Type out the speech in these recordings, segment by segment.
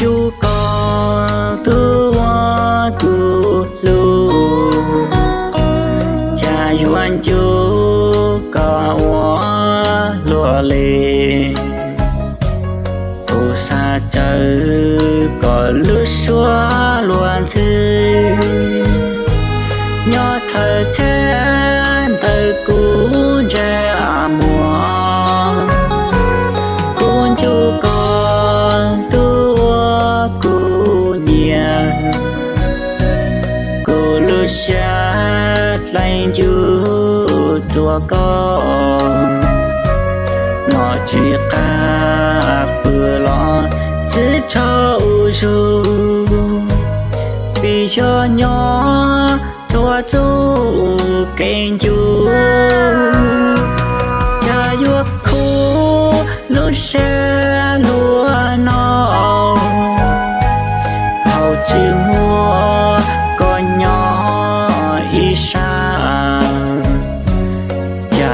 chú có thứ hoa chú lu. Cha yuan chú có hoa lúa lì. Tu sa chơi có lúa xua luôn chứ nhỏ thở chen tới cuối cũ lúa xa lạnh chu chùa con. Nó chỉ cả bữa lo chỉ cho chú vì cho nhỏ chùa chú kênh chú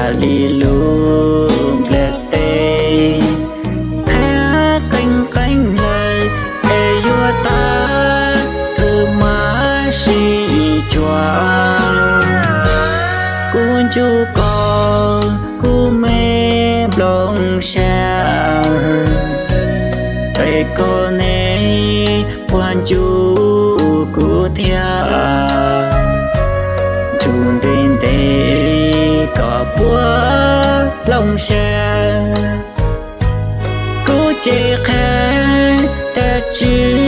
cha li luôn lệ tê khá canh canh lời ê yua ta thư má si chua cuốn chú con cu mê blong xa. Tay cô nê, quan chú cu thia. Chung tình tê có búa lòng xe cú chê khá ta chưa